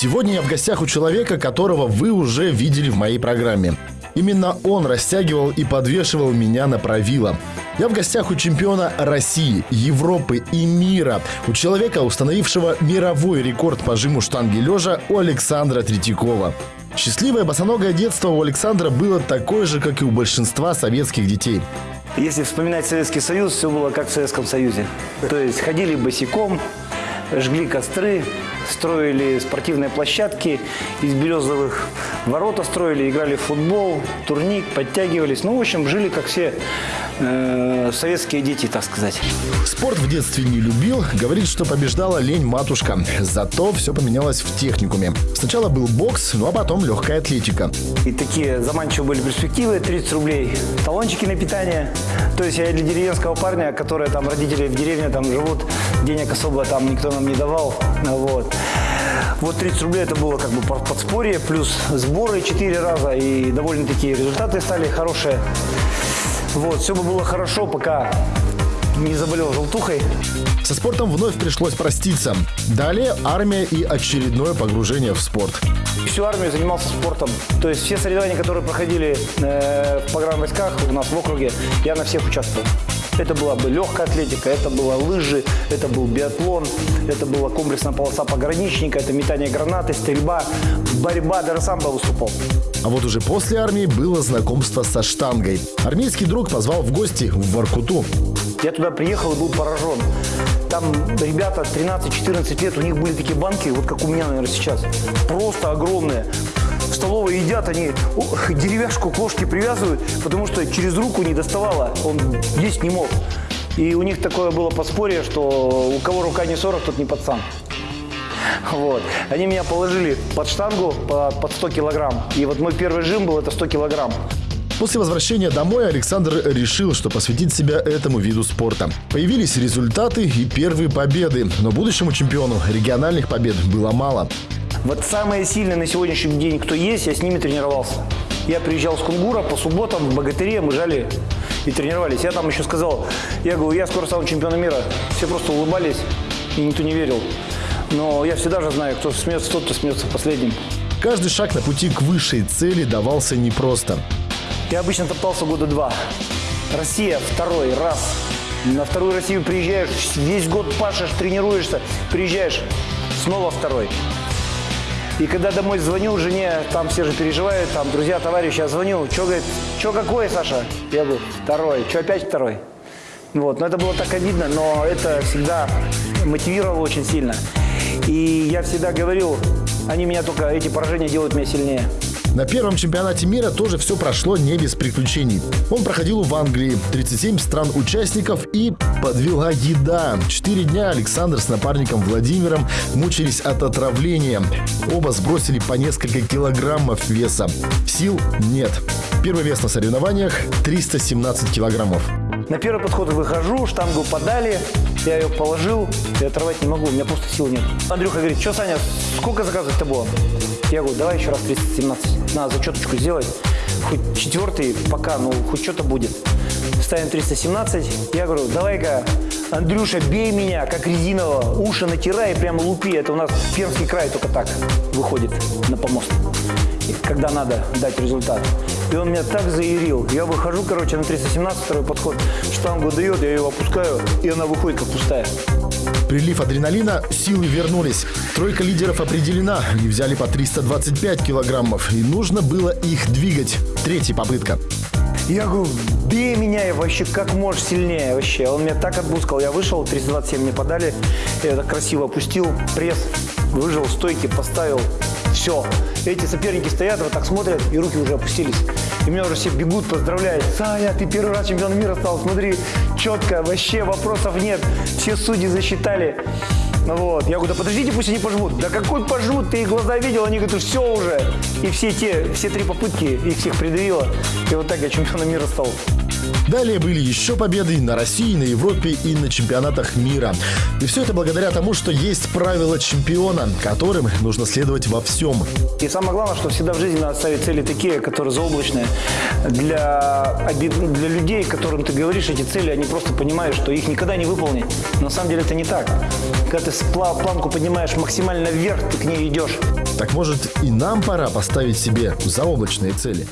Сегодня я в гостях у человека, которого вы уже видели в моей программе. Именно он растягивал и подвешивал меня на правила. Я в гостях у чемпиона России, Европы и мира. У человека, установившего мировой рекорд по жиму штанги лежа у Александра Третьякова. Счастливое босоногое детство у Александра было такое же, как и у большинства советских детей. Если вспоминать Советский Союз, все было как в Советском Союзе. То есть ходили босиком, жгли костры, строили спортивные площадки, из березовых ворота строили, играли в футбол, турник, подтягивались. Ну, в общем, жили как все э, советские дети, так сказать. Спорт в детстве не любил, говорит, что побеждала лень матушка. Зато все поменялось в техникуме. Сначала был бокс, ну а потом легкая атлетика. И такие заманчивые были перспективы, 30 рублей, талончики на питание. То есть я для деревенского парня, которые там родители в деревне там живут, денег особо там никто нам не давал. Вот. Вот 30 рублей это было как бы подспорье, плюс сборы 4 раза, и довольно-таки результаты стали хорошие. Вот, все бы было хорошо, пока не заболел желтухой. Со спортом вновь пришлось проститься. Далее армия и очередное погружение в спорт. Всю армию занимался спортом. То есть все соревнования, которые проходили э, в погранвойсках у нас в округе, я на всех участвовал. Это была бы легкая атлетика, это была лыжи, это был биатлон, это была комплексная полоса пограничника, это метание гранаты, стрельба, борьба, даже сам бы выступал. А вот уже после армии было знакомство со штангой. Армейский друг позвал в гости в Воркуту. Я туда приехал и был поражен. Там ребята 13-14 лет, у них были такие банки, вот как у меня, наверное, сейчас. Просто огромные. В столовой едят, они деревяшку к ложке привязывают, потому что через руку не доставало, он есть не мог. И у них такое было подспорье, что у кого рука не 40, тот не пацан. Вот. Они меня положили под штангу под 100 килограмм. И вот мой первый жим был это 100 килограмм. После возвращения домой Александр решил, что посвятит себя этому виду спорта. Появились результаты и первые победы, но будущему чемпиону региональных побед было мало. Вот самые сильные на сегодняшний день, кто есть, я с ними тренировался. Я приезжал с Кунгура по субботам в Богатыре, мы жали и тренировались. Я там еще сказал, я говорю, я скоро стану чемпионом мира. Все просто улыбались, и никто не верил. Но я всегда же знаю, кто смеется тот, кто смеется последним. Каждый шаг на пути к высшей цели давался непросто. Я обычно топтался года два. Россия второй раз. На вторую Россию приезжаешь, весь год пашешь, тренируешься, приезжаешь, снова второй. И когда домой звоню жене, там все же переживают, там друзья, товарищи, я звоню, что, говорит, что какой, Саша? Я говорю, второй, что опять второй? Вот, но это было так обидно, но это всегда мотивировало очень сильно. И я всегда говорил, они меня только, эти поражения делают меня сильнее. На первом чемпионате мира тоже все прошло не без приключений. Он проходил в Англии, 37 стран-участников и подвела еда. Четыре дня Александр с напарником Владимиром мучились от отравления. Оба сбросили по несколько килограммов веса. Сил нет. Первый вес на соревнованиях 317 килограммов. На первый подход выхожу, штангу подали, я ее положил, и оторвать не могу, у меня просто сил нет. Андрюха говорит, что, Саня, сколько заказывать-то было? Я говорю, давай еще раз 317. Надо зачеточку сделать. Хоть четвертый пока, ну, хоть что-то будет. Ставим 317. Я говорю, давай-ка, Андрюша, бей меня, как резинового. Уши натирай, прямо лупи. Это у нас Пермский край только так выходит на помост. Когда надо дать результат. И он меня так заирил. Я выхожу, короче, на 317 второй подход. Штангу дает, я ее опускаю, и она выходит как пустая. Прилив адреналина, силы вернулись. Тройка лидеров определена. Они взяли по 325 килограммов. И нужно было их двигать. Третья попытка. Я говорю, бей меня и вообще как можешь сильнее вообще. Он меня так отбускал. Я вышел, 327 мне подали. Я так красиво опустил пресс, выжил стойки, поставил. Все. Эти соперники стоят, вот так смотрят, и руки уже опустились. И меня уже все бегут, поздравляют. Саня, ты первый раз чемпион мира стал, смотри, четко, вообще вопросов нет. Все судьи засчитали. Ну вот. Я говорю, да подождите, пусть они пожмут. Да какой пожмут? Ты их глаза видел? Они говорят, все уже. И все те, все три попытки их всех придавило. И вот так я чемпионом мира стал. Далее были еще победы на России, на Европе и на чемпионатах мира. И все это благодаря тому, что есть правила чемпиона, которым нужно следовать во всем. И самое главное, что всегда в жизни надо ставить цели такие, которые заоблачные. Для, для людей, которым ты говоришь эти цели, они просто понимают, что их никогда не выполнить. Но на самом деле это не так. Когда ты планку поднимаешь максимально вверх, ты к ней идешь. Так может и нам пора поставить себе заоблачные цели?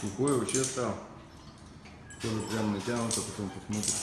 Сухой вообще стал. Тоже прям натянуто, потом посмотрим.